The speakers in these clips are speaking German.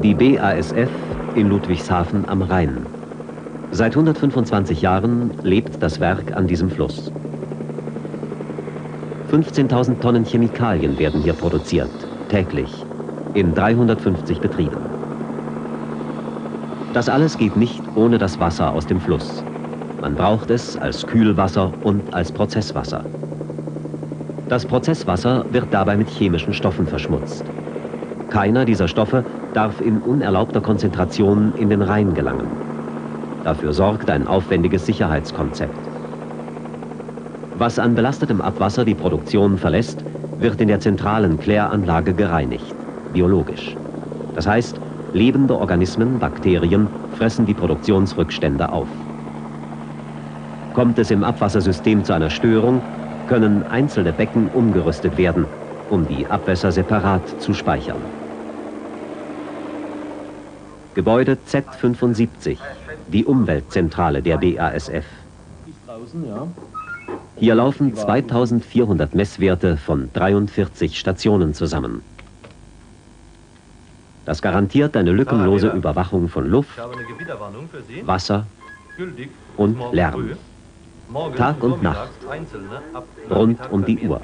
Die BASF in Ludwigshafen am Rhein. Seit 125 Jahren lebt das Werk an diesem Fluss. 15.000 Tonnen Chemikalien werden hier produziert, täglich, in 350 Betrieben. Das alles geht nicht ohne das Wasser aus dem Fluss. Man braucht es als Kühlwasser und als Prozesswasser. Das Prozesswasser wird dabei mit chemischen Stoffen verschmutzt. Keiner dieser Stoffe darf in unerlaubter Konzentration in den Rhein gelangen. Dafür sorgt ein aufwendiges Sicherheitskonzept. Was an belastetem Abwasser die Produktion verlässt, wird in der zentralen Kläranlage gereinigt, biologisch. Das heißt, lebende Organismen, Bakterien, fressen die Produktionsrückstände auf. Kommt es im Abwassersystem zu einer Störung, können einzelne Becken umgerüstet werden, um die Abwässer separat zu speichern. Gebäude Z75, die Umweltzentrale der BASF. Hier laufen 2400 Messwerte von 43 Stationen zusammen. Das garantiert eine lückenlose Überwachung von Luft, Wasser und Lärm. Tag und Nacht, rund um die Uhr,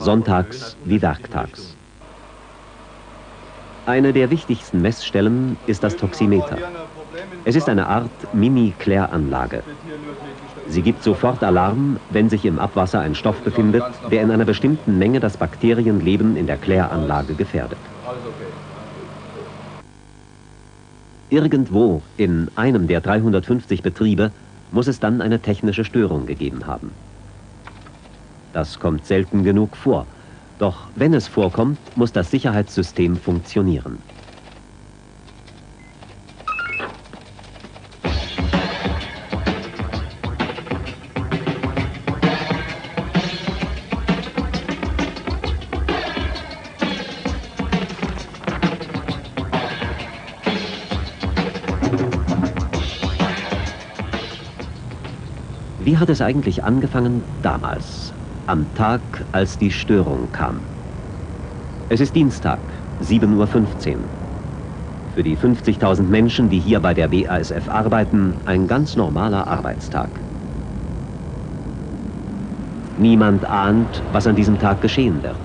sonntags wie werktags. Eine der wichtigsten Messstellen ist das Toximeter. Es ist eine Art Mini-Kläranlage. Sie gibt sofort Alarm, wenn sich im Abwasser ein Stoff befindet, der in einer bestimmten Menge das Bakterienleben in der Kläranlage gefährdet. Irgendwo in einem der 350 Betriebe muss es dann eine technische Störung gegeben haben. Das kommt selten genug vor. Doch wenn es vorkommt, muss das Sicherheitssystem funktionieren. Wie hat es eigentlich angefangen damals, am Tag, als die Störung kam? Es ist Dienstag, 7.15 Uhr. Für die 50.000 Menschen, die hier bei der BASF arbeiten, ein ganz normaler Arbeitstag. Niemand ahnt, was an diesem Tag geschehen wird.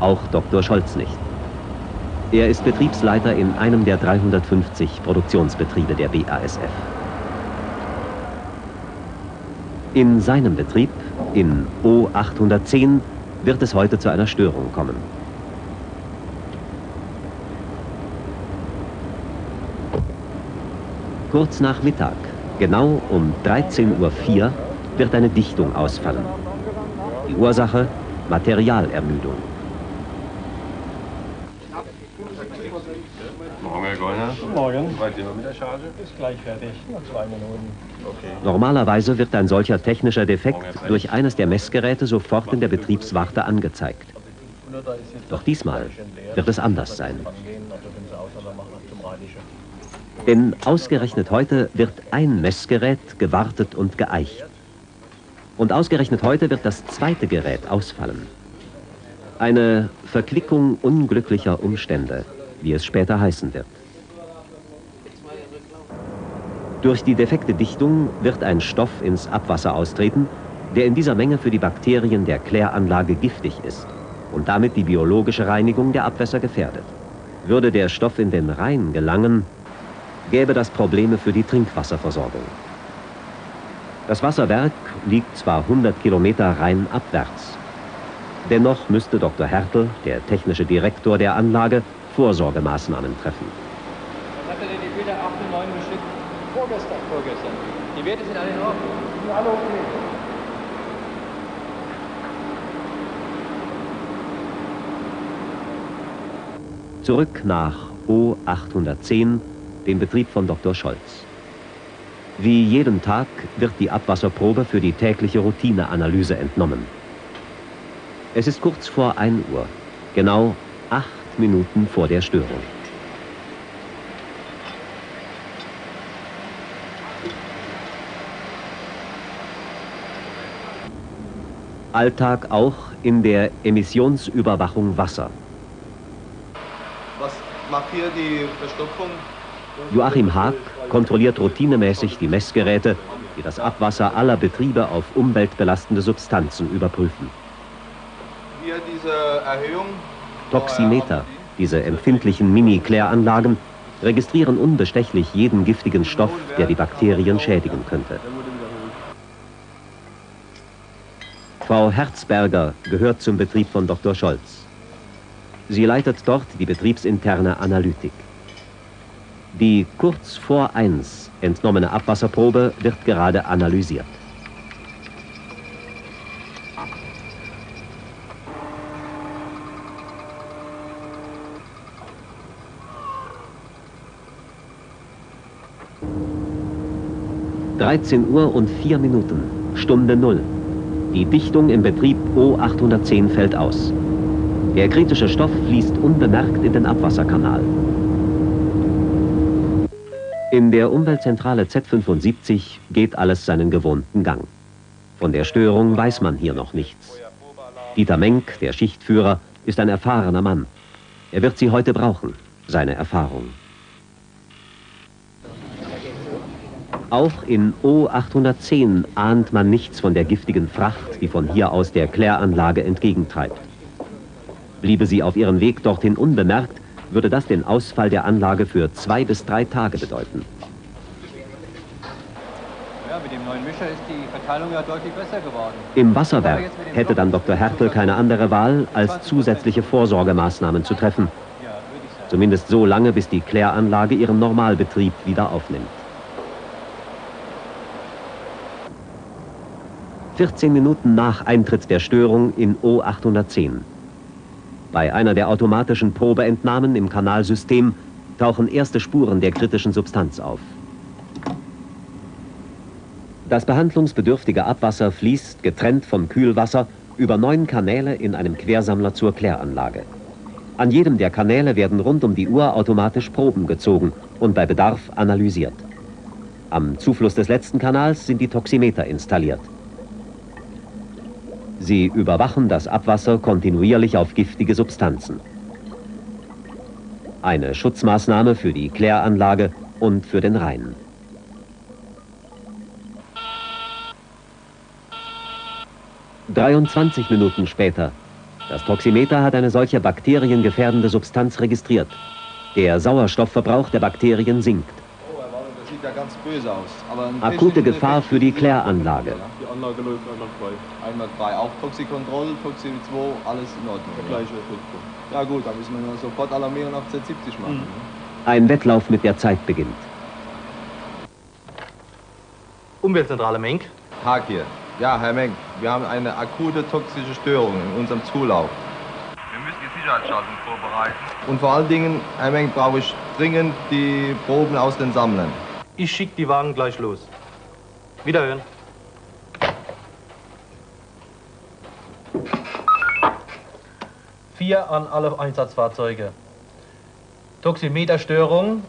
Auch Dr. Scholz nicht. Er ist Betriebsleiter in einem der 350 Produktionsbetriebe der BASF. In seinem Betrieb, in O810, wird es heute zu einer Störung kommen. Kurz nach Mittag, genau um 13.04 Uhr, wird eine Dichtung ausfallen. Die Ursache Materialermüdung. Morgen, Herr Gollner. Morgen. Weit sind wir mit der Charge? Ist gleich fertig. Noch zwei Minuten. Okay. Normalerweise wird ein solcher technischer Defekt durch eines der Messgeräte sofort in der Betriebswarte angezeigt. Doch diesmal wird es anders sein. Denn ausgerechnet heute wird ein Messgerät gewartet und geeicht. Und ausgerechnet heute wird das zweite Gerät ausfallen. Eine Verquickung unglücklicher Umstände, wie es später heißen wird. Durch die defekte Dichtung wird ein Stoff ins Abwasser austreten, der in dieser Menge für die Bakterien der Kläranlage giftig ist und damit die biologische Reinigung der Abwässer gefährdet. Würde der Stoff in den Rhein gelangen, gäbe das Probleme für die Trinkwasserversorgung. Das Wasserwerk liegt zwar 100 Kilometer rheinabwärts. Dennoch müsste Dr. Hertel, der technische Direktor der Anlage, Vorsorgemaßnahmen treffen. Was hat er denn die Bilder 8 und 9 geschickt? Vorgestern. Vorgestern. Die Werte sind alle in Ordnung. Ja, alle okay. Zurück nach O810, dem Betrieb von Dr. Scholz. Wie jeden Tag wird die Abwasserprobe für die tägliche Routineanalyse entnommen. Es ist kurz vor 1 Uhr, genau acht Minuten vor der Störung. Alltag auch in der Emissionsüberwachung Wasser. Was mache hier die Verstopfung. Joachim Haag kontrolliert routinemäßig die Messgeräte, die das Abwasser aller Betriebe auf umweltbelastende Substanzen überprüfen. Hier diese Erhöhung. Toximeter, diese empfindlichen Mini-Kläranlagen, registrieren unbestechlich jeden giftigen Stoff, der die Bakterien schädigen könnte. Frau Herzberger gehört zum Betrieb von Dr. Scholz. Sie leitet dort die betriebsinterne Analytik. Die kurz vor 1 entnommene Abwasserprobe wird gerade analysiert. Dreizehn Uhr und vier Minuten, Stunde Null. Die Dichtung im Betrieb O810 fällt aus. Der kritische Stoff fließt unbemerkt in den Abwasserkanal. In der Umweltzentrale Z75 geht alles seinen gewohnten Gang. Von der Störung weiß man hier noch nichts. Dieter Menk, der Schichtführer, ist ein erfahrener Mann. Er wird sie heute brauchen, seine Erfahrung. Auch in O810 ahnt man nichts von der giftigen Fracht, die von hier aus der Kläranlage entgegentreibt. Bliebe sie auf ihren Weg dorthin unbemerkt, würde das den Ausfall der Anlage für zwei bis drei Tage bedeuten. Ja, mit dem neuen Mischer ist die Verteilung ja deutlich besser geworden. Im Wasserwerk hätte dann Dr. Hertel keine andere Wahl, als zusätzliche Vorsorgemaßnahmen zu treffen. Zumindest so lange, bis die Kläranlage ihren Normalbetrieb wieder aufnimmt. 14 Minuten nach Eintritt der Störung in O810. Bei einer der automatischen Probeentnahmen im Kanalsystem tauchen erste Spuren der kritischen Substanz auf. Das behandlungsbedürftige Abwasser fließt, getrennt vom Kühlwasser, über neun Kanäle in einem Quersammler zur Kläranlage. An jedem der Kanäle werden rund um die Uhr automatisch Proben gezogen und bei Bedarf analysiert. Am Zufluss des letzten Kanals sind die Toximeter installiert. Sie überwachen das Abwasser kontinuierlich auf giftige Substanzen. Eine Schutzmaßnahme für die Kläranlage und für den Rhein. »23 Minuten später. Das Toximeter hat eine solche bakteriengefährdende Substanz registriert. Der Sauerstoffverbrauch der Bakterien sinkt. Oh, das sieht ja ganz böse aus. Akute Gefahr für die Kläranlage. Die Anlage läuft einwandfrei. Einwandfrei. Auch Toxikontroll, Toxi 2, alles in Ordnung. Der ja. gleiche Effekt. Ja gut, dann müssen wir nur sofort alarmieren auf Z70 machen. Mhm. Ein Wettlauf mit der Zeit beginnt. Umweltzentrale Menk. Haag hier. Ja, Herr Menk, wir haben eine akute toxische Störung in unserem Zulauf. Wir müssen die Sicherheitsschaltung vorbereiten. Und vor allen Dingen, Herr Menk, brauche ich dringend die Proben aus den Sammlern. Ich schicke die Wagen gleich los. Wiederhören. Vier an alle Einsatzfahrzeuge. Toximeterstörung.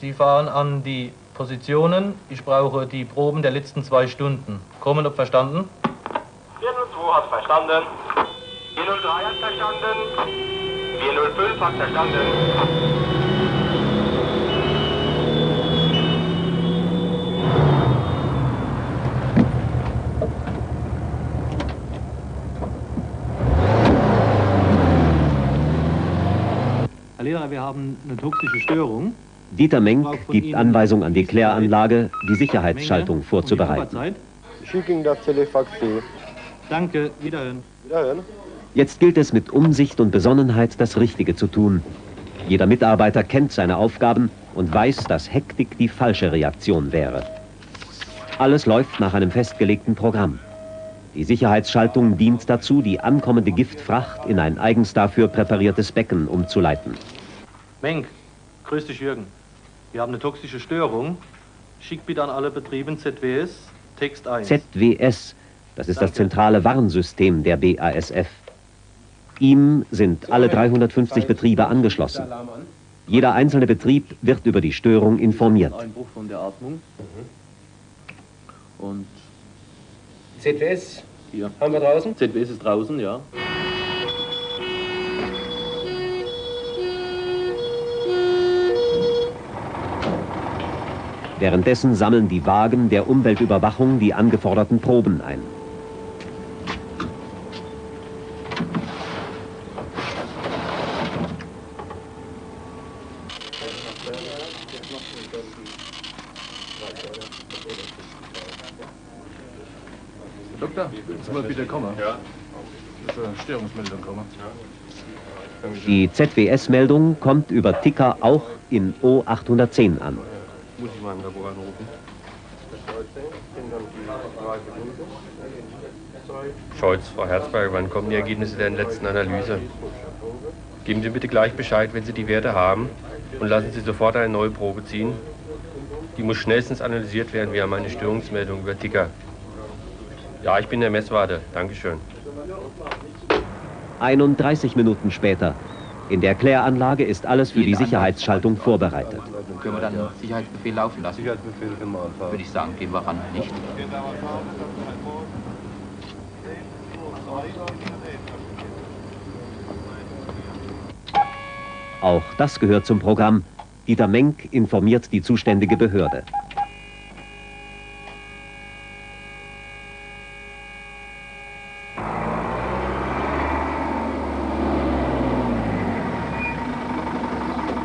Sie fahren an die Positionen. Ich brauche die Proben der letzten zwei Stunden. Kommen ob verstanden? 402 hat verstanden. 403 hat verstanden. 405 hat verstanden. Lehrer, wir haben eine toxische Störung. Dieter Menk gibt Anweisung an die Kläranlage, die Sicherheitsschaltung vorzubereiten. Schicken das Telefax. Danke, wiederhören. Wiederhören. Jetzt gilt es mit Umsicht und Besonnenheit das Richtige zu tun. Jeder Mitarbeiter kennt seine Aufgaben und weiß, dass Hektik die falsche Reaktion wäre. Alles läuft nach einem festgelegten Programm. Die Sicherheitsschaltung dient dazu, die ankommende Giftfracht in ein eigens dafür präpariertes Becken umzuleiten. Menk, grüß dich Jürgen. Wir haben eine toxische Störung. Schick bitte an alle Betriebe ZWS Text 1. ZWS, das ist das zentrale Warnsystem der BASF. Ihm sind alle 350 Betriebe angeschlossen. Jeder einzelne Betrieb wird über die Störung informiert. Einbruch von der Atmung. Und ZWS hier. haben wir draußen. ZWS ist draußen, ja. Währenddessen sammeln die Wagen der Umweltüberwachung die angeforderten Proben ein. Doktor, jetzt mal bitte kommen. Ja. Das ist eine Störungsmeldung kommen. Die ZWS-Meldung kommt über Ticker auch in O810 an. Muss ich mal im Labor anrufen. Scholz, Frau Herzberger, wann kommen die Ergebnisse der letzten Analyse? Geben Sie bitte gleich Bescheid, wenn Sie die Werte haben und lassen Sie sofort eine neue Probe ziehen. Die muss schnellstens analysiert werden. Wir haben eine Störungsmeldung über Ticker. Ja, ich bin der Messwarte. Dankeschön. 31 Minuten später. In der Kläranlage ist alles für die Sicherheitsschaltung vorbereitet. Können wir dann einen Sicherheitsbefehl laufen lassen? Sicherheitsbefehl immer anfahren. Würde ich sagen, gehen wir ran, nicht? Auch das gehört zum Programm. Dieter Menk informiert die zuständige Behörde.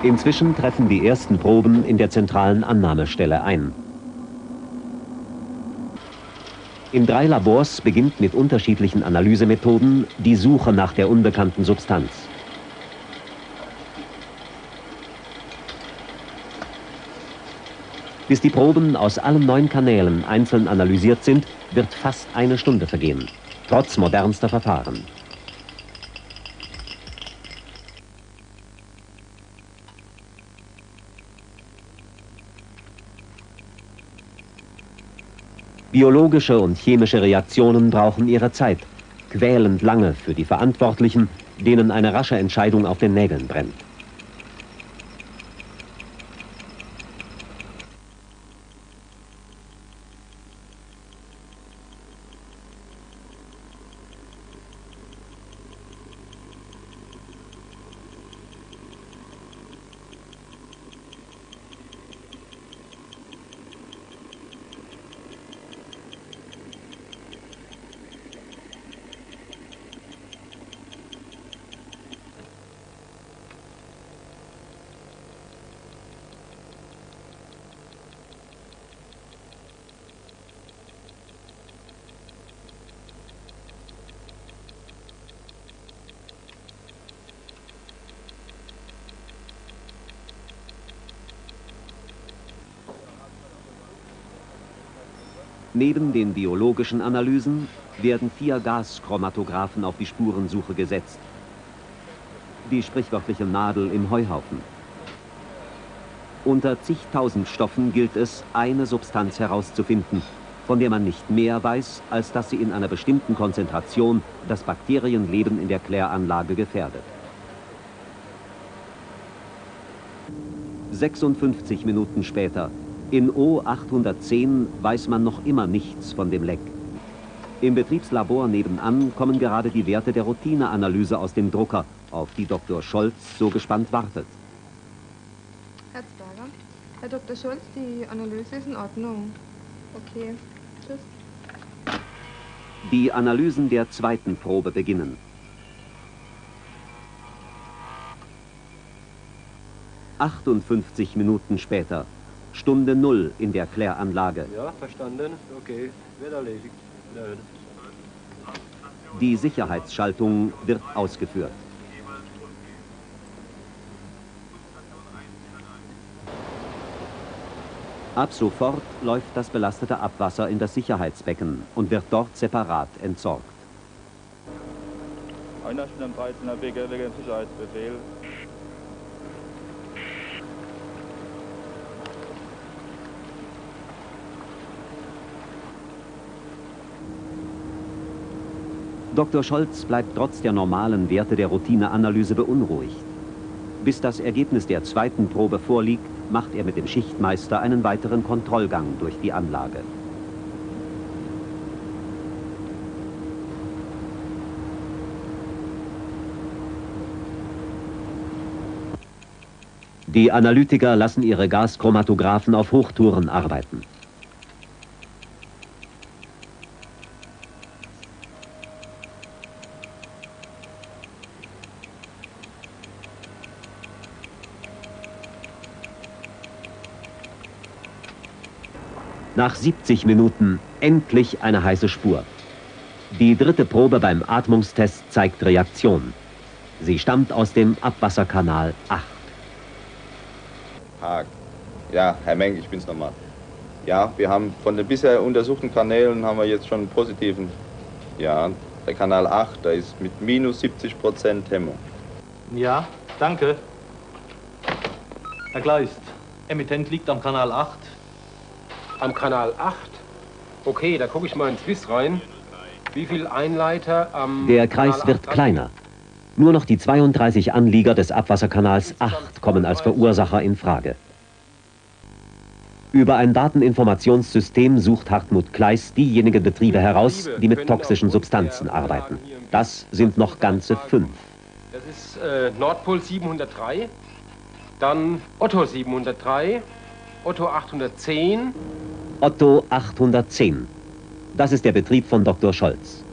Inzwischen treffen die ersten Proben in der zentralen Annahmestelle ein. In drei Labors beginnt mit unterschiedlichen Analysemethoden die Suche nach der unbekannten Substanz. Bis die Proben aus allen neun Kanälen einzeln analysiert sind, wird fast eine Stunde vergehen, trotz modernster Verfahren. Biologische und chemische Reaktionen brauchen ihre Zeit, quälend lange für die Verantwortlichen, denen eine rasche Entscheidung auf den Nägeln brennt. Neben den biologischen Analysen werden vier Gaschromatographen auf die Spurensuche gesetzt. Die sprichwörtliche Nadel im Heuhaufen. Unter zigtausend Stoffen gilt es, eine Substanz herauszufinden, von der man nicht mehr weiß, als dass sie in einer bestimmten Konzentration das Bakterienleben in der Kläranlage gefährdet. 56 Minuten später in O810 weiß man noch immer nichts von dem Leck. Im Betriebslabor nebenan kommen gerade die Werte der Routineanalyse aus dem Drucker, auf die Dr. Scholz so gespannt wartet. Herzberger. Herr Dr. Scholz, die Analyse ist in Ordnung. Okay, tschüss. Die Analysen der zweiten Probe beginnen. »58 Minuten später. Stunde Null in der Kläranlage. Ja, verstanden. Okay, wird erledigt. Nein. Die Sicherheitsschaltung wird ausgeführt. Ab sofort läuft das belastete Abwasser in das Sicherheitsbecken und wird dort separat entsorgt. Einer steht am 13er Becker wegen Sicherheitsbefehl. Dr. Scholz bleibt trotz der normalen Werte der Routineanalyse beunruhigt. Bis das Ergebnis der zweiten Probe vorliegt, macht er mit dem Schichtmeister einen weiteren Kontrollgang durch die Anlage. Die Analytiker lassen ihre Gaschromatographen auf Hochtouren arbeiten. Nach 70 Minuten endlich eine heiße Spur. Die dritte Probe beim Atmungstest zeigt Reaktion. Sie stammt aus dem Abwasserkanal 8. Haag. Ja, Herr Meng, ich bin's nochmal. Ja, wir haben von den bisher untersuchten Kanälen haben wir jetzt schon einen positiven. Ja, der Kanal 8, da ist mit minus 70 Prozent Hemmung. Ja, danke. Herr Gleist, Emittent liegt am Kanal 8. Am Kanal 8? Okay, da gucke ich mal ins Wiss rein. Wie viel Einleiter am Der Kreis wird kleiner. Nur noch die 32 Anlieger des Abwasserkanals 8 kommen als Verursacher in Frage. Über ein Dateninformationssystem sucht Hartmut Kleis diejenigen Betriebe heraus, die mit toxischen Substanzen arbeiten. Das sind noch ganze fünf. Das ist äh, Nordpol 703, dann Otto 703, Otto 810. Otto 810. Das ist der Betrieb von Dr. Scholz.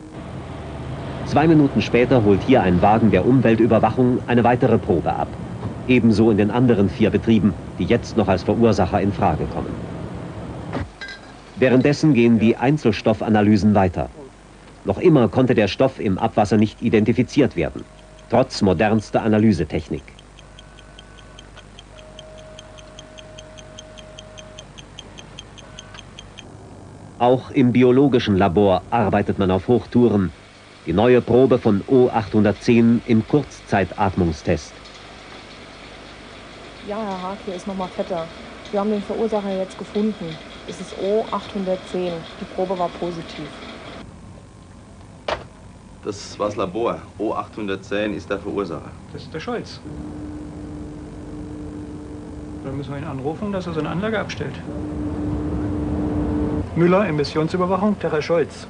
Zwei Minuten später holt hier ein Wagen der Umweltüberwachung eine weitere Probe ab. Ebenso in den anderen vier Betrieben, die jetzt noch als Verursacher in Frage kommen. Währenddessen gehen die Einzelstoffanalysen weiter. Noch immer konnte der Stoff im Abwasser nicht identifiziert werden, trotz modernster Analysetechnik. Auch im biologischen Labor arbeitet man auf Hochtouren. Die neue Probe von O810 im Kurzzeitatmungstest. Ja, Herr Haag, hier ist nochmal fetter. Wir haben den Verursacher jetzt gefunden. Es ist O810. Die Probe war positiv. Das war das Labor. O810 ist der Verursacher. Das ist der Scholz. Dann müssen wir ihn anrufen, dass er seine Anlage abstellt. Müller, Emissionsüberwachung, der Herr Scholz.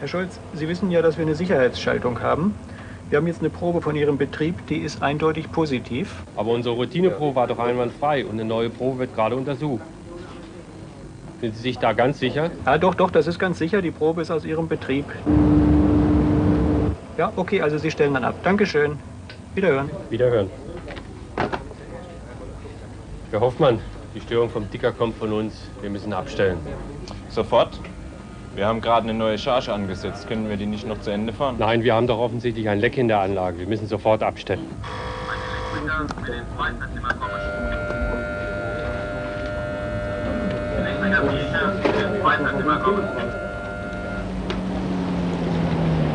Herr Scholz, Sie wissen ja, dass wir eine Sicherheitsschaltung haben. Wir haben jetzt eine Probe von Ihrem Betrieb, die ist eindeutig positiv. Aber unsere Routineprobe war doch einwandfrei und eine neue Probe wird gerade untersucht. Sind Sie sich da ganz sicher? Ja, doch, doch, das ist ganz sicher. Die Probe ist aus Ihrem Betrieb. Ja, okay, also Sie stellen dann ab. Dankeschön. Wiederhören. Wiederhören. Herr Hoffmann, die Störung vom Dicker kommt von uns. Wir müssen abstellen. Sofort? Wir haben gerade eine neue Charge angesetzt. Können wir die nicht noch zu Ende fahren? Nein, wir haben doch offensichtlich ein Leck in der Anlage. Wir müssen sofort abstellen.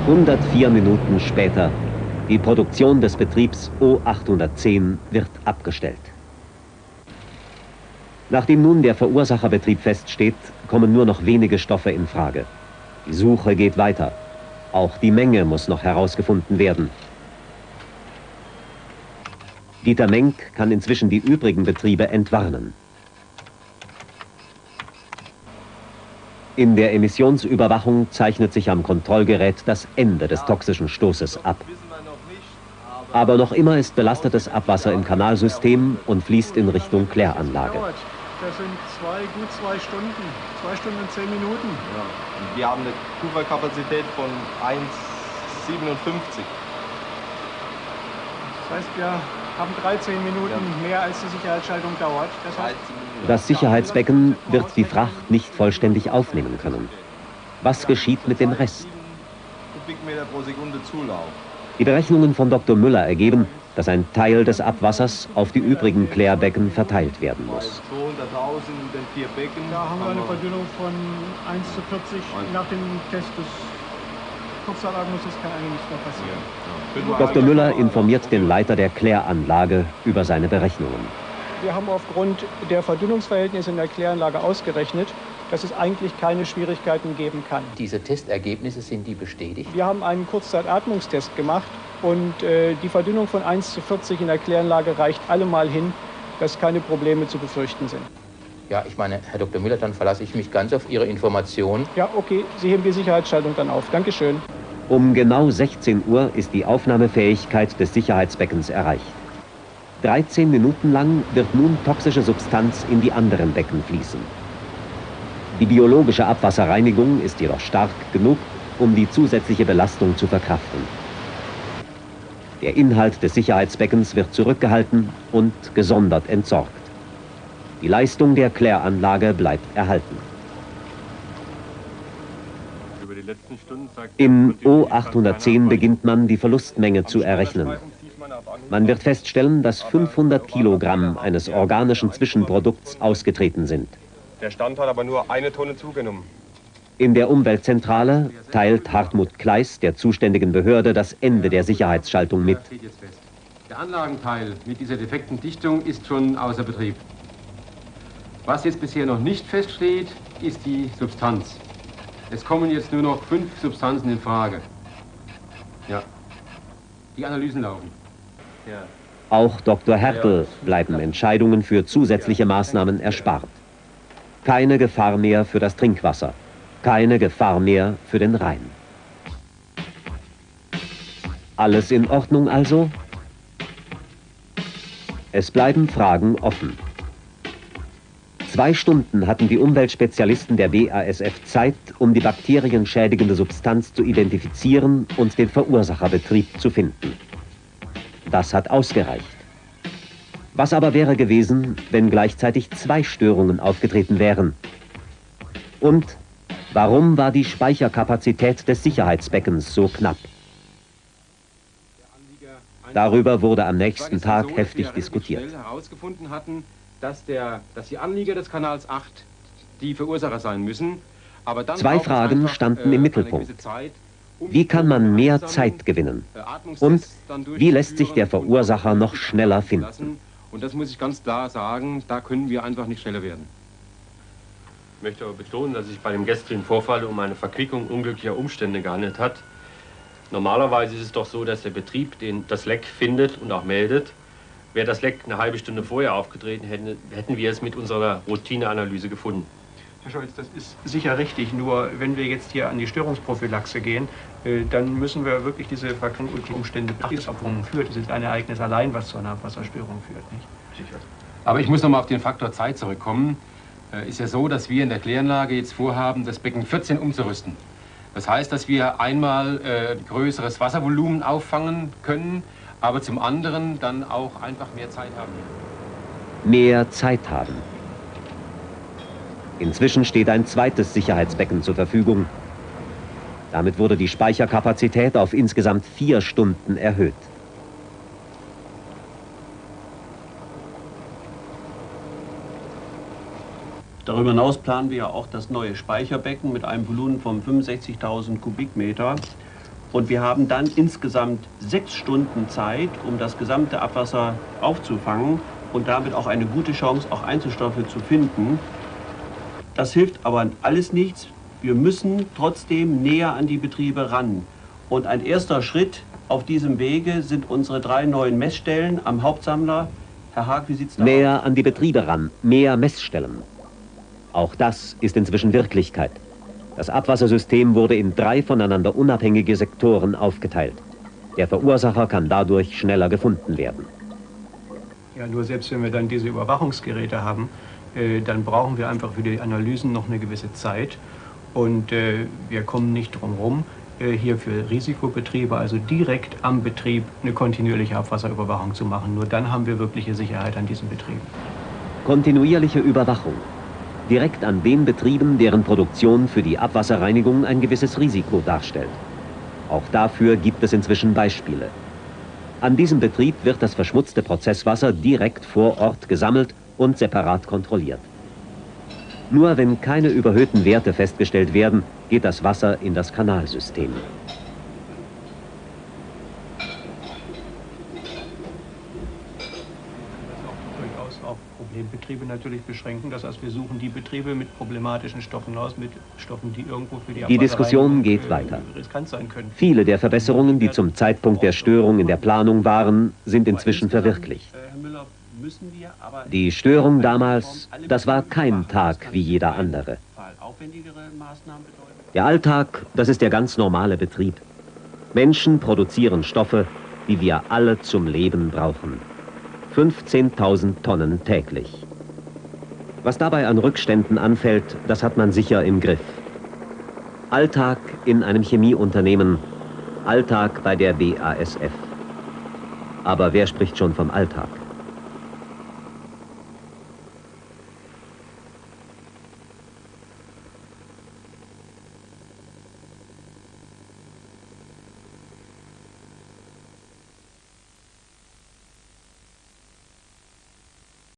...104 Minuten später. Die Produktion des Betriebs O810 wird abgestellt. Nachdem nun der Verursacherbetrieb feststeht, kommen nur noch wenige Stoffe in Frage. Die Suche geht weiter. Auch die Menge muss noch herausgefunden werden. Dieter Menk kann inzwischen die übrigen Betriebe entwarnen. In der Emissionsüberwachung zeichnet sich am Kontrollgerät das Ende des toxischen Stoßes ab. Aber noch immer ist belastetes Abwasser im Kanalsystem und fließt in Richtung Kläranlage. Das sind zwei, gut zwei Stunden. Zwei Stunden und zehn Minuten. Ja. Und wir haben eine Kuferkapazität von 1,57. Das heißt, wir haben 13 Minuten ja. mehr als die Sicherheitsschaltung dauert. Das, heißt, das Sicherheitsbecken wird die Fracht nicht vollständig aufnehmen können. Was geschieht mit dem Rest? Kubikmeter pro Sekunde Zulauf. Die Berechnungen von Dr. Müller ergeben, dass ein Teil des Abwassers auf die übrigen Klärbecken verteilt werden muss. 200.000 in den vier Becken. Da haben wir eine Verdünnung von 1 zu 40 nach dem Test des Kurzatmungsses kann eigentlich nichts mehr passieren. Dr. Müller informiert den Leiter der Kläranlage über seine Berechnungen. Wir haben aufgrund der Verdünnungsverhältnisse in der Kläranlage ausgerechnet, dass es eigentlich keine Schwierigkeiten geben kann. Diese Testergebnisse, sind die bestätigt? Wir haben einen Kurzzeitatmungstest gemacht und äh, die Verdünnung von 1 zu 40 in der Kläranlage reicht allemal hin, dass keine Probleme zu befürchten sind. Ja, ich meine, Herr Dr. Müller, dann verlasse ich mich ganz auf Ihre Information. Ja, okay, Sie heben die Sicherheitsschaltung dann auf. Dankeschön. Um genau 16 Uhr ist die Aufnahmefähigkeit des Sicherheitsbeckens erreicht. 13 Minuten lang wird nun toxische Substanz in die anderen Becken fließen. Die biologische Abwasserreinigung ist jedoch stark genug, um die zusätzliche Belastung zu verkraften. Der Inhalt des Sicherheitsbeckens wird zurückgehalten und gesondert entsorgt. Die Leistung der Kläranlage bleibt erhalten. Im O810 beginnt man, die Verlustmenge zu errechnen. Man wird feststellen, dass 500 Kilogramm eines organischen Zwischenprodukts ausgetreten sind. Der Stand hat aber nur eine Tonne zugenommen. In der Umweltzentrale teilt Hartmut Kleis der zuständigen Behörde das Ende der Sicherheitsschaltung mit. Der Anlagenteil mit dieser defekten Dichtung ist schon außer Betrieb. Was jetzt bisher noch nicht feststeht, ist die Substanz. Es kommen jetzt nur noch fünf Substanzen in Frage. Ja. Die Analysen laufen. Ja. Auch Dr. Hertel bleiben Entscheidungen für zusätzliche Maßnahmen erspart. Keine Gefahr mehr für das Trinkwasser. Keine Gefahr mehr für den Rhein. Alles in Ordnung also? Es bleiben Fragen offen. Zwei Stunden hatten die Umweltspezialisten der BASF Zeit, um die bakterienschädigende Substanz zu identifizieren und den Verursacherbetrieb zu finden. Das hat ausgereicht. Was aber wäre gewesen, wenn gleichzeitig zwei Störungen aufgetreten wären? Und warum war die Speicherkapazität des Sicherheitsbeckens so knapp? Darüber wurde am nächsten Tag heftig diskutiert. herausgefunden hatten, dass, der, dass die Anlieger des Kanals 8 die Verursacher sein müssen. Zwei Fragen standen äh, im Mittelpunkt. Wie kann man mehr Zeit gewinnen? äh, Und wie lässt sich der Verursacher noch schneller finden? Und das muss ich ganz klar sagen, da können wir einfach nicht schneller werden. Ich möchte aber betonen, dass sich bei dem gestrigen Vorfall um eine Verquickung unglücklicher Umstände gehandelt hat. Normalerweise ist es doch so, dass der Betrieb den, das Leck findet und auch meldet. Wäre das Leck eine halbe Stunde vorher aufgetreten, hätten, hätten wir es mit unserer Routineanalyse gefunden. Herr Scholz, das ist sicher richtig. Nur wenn wir jetzt hier an die Störungsprophylaxe gehen, äh, dann müssen wir wirklich diese Verknüpfung und die Umstände beachten führt. Das ist ein Ereignis allein, was zu einer Abwasserstörung führt. Nicht? Sicher. Aber ich muss noch mal auf den Faktor Zeit zurückkommen. Äh, Ist ja so, dass wir in der Kläranlage jetzt vorhaben, das Becken 14 umzurüsten. Das heißt, dass wir einmal äh, größeres Wasservolumen auffangen können, aber zum anderen dann auch einfach mehr Zeit haben. Mehr Zeit haben. Inzwischen steht ein zweites Sicherheitsbecken zur Verfügung. Damit wurde die Speicherkapazität auf insgesamt vier Stunden erhöht. Darüber hinaus planen wir auch das neue Speicherbecken mit einem Volumen von 65.000 Kubikmeter. Und wir haben dann insgesamt sechs Stunden Zeit, um das gesamte Abwasser aufzufangen und damit auch eine gute Chance, auch Einzelstoffe zu finden. Das hilft aber alles nichts. Wir müssen trotzdem näher an die Betriebe ran. Und ein erster Schritt auf diesem Wege sind unsere drei neuen Messstellen am Hauptsammler. Herr Haag, wie sieht's da aus? Näher an die Betriebe ran, mehr Messstellen. Auch das ist inzwischen Wirklichkeit. Das Abwassersystem wurde in drei voneinander unabhängige Sektoren aufgeteilt. Der Verursacher kann dadurch schneller gefunden werden. Ja, nur selbst wenn wir dann diese Überwachungsgeräte haben, dann brauchen wir einfach für die Analysen noch eine gewisse Zeit. Und äh, wir kommen nicht drum herum, äh, hier für Risikobetriebe, also direkt am Betrieb, eine kontinuierliche Abwasserüberwachung zu machen. Nur dann haben wir wirkliche Sicherheit an diesen Betrieben. Kontinuierliche Überwachung. Direkt an den Betrieben, deren Produktion für die Abwasserreinigung ein gewisses Risiko darstellt. Auch dafür gibt es inzwischen Beispiele. An diesem Betrieb wird das verschmutzte Prozesswasser direkt vor Ort gesammelt und separat kontrolliert. Nur wenn keine überhöhten Werte festgestellt werden, geht das Wasser in das Kanalsystem. Problembetriebe natürlich beschränken. Das heißt, wir suchen die Betriebe mit problematischen Stoffen aus, mit Stoffen, die irgendwo für die Die Diskussion Abwasserreinigung, geht äh, weiter. Viele der Verbesserungen, die zum Zeitpunkt der Störung in der Planung waren, sind inzwischen verwirklicht. Herr Müller, müssen wir aber Die Störung damals, das war kein Tag wie jeder andere. Der Alltag, das ist der ganz normale Betrieb. Menschen produzieren Stoffe, die wir alle zum Leben brauchen. 15.000 Tonnen täglich. Was dabei an Rückständen anfällt, das hat man sicher im Griff. Alltag in einem Chemieunternehmen, Alltag bei der BASF. Aber wer spricht schon vom Alltag?